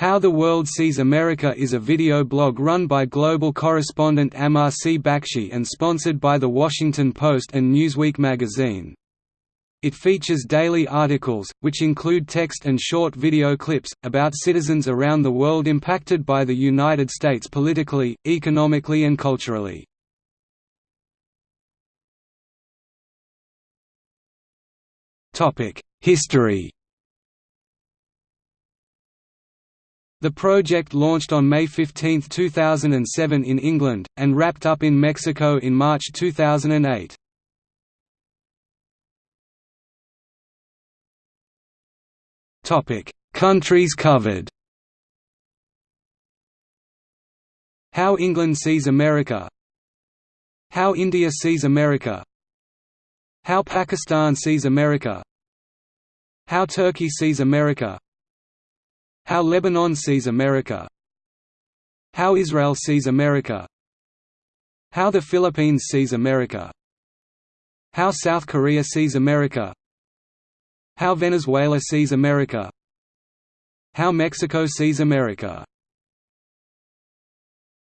How the World Sees America is a video blog run by global correspondent Amar C. Bakshi and sponsored by The Washington Post and Newsweek magazine. It features daily articles, which include text and short video clips, about citizens around the world impacted by the United States politically, economically and culturally. History The project launched on May 15, 2007 in England, and wrapped up in Mexico in March 2008. Countries covered. How England sees America. How India sees America. How Pakistan sees America. How Turkey sees America how Lebanon sees America. How Israel sees America. How the Philippines sees America. How South Korea sees America. How Venezuela sees America. How Mexico sees America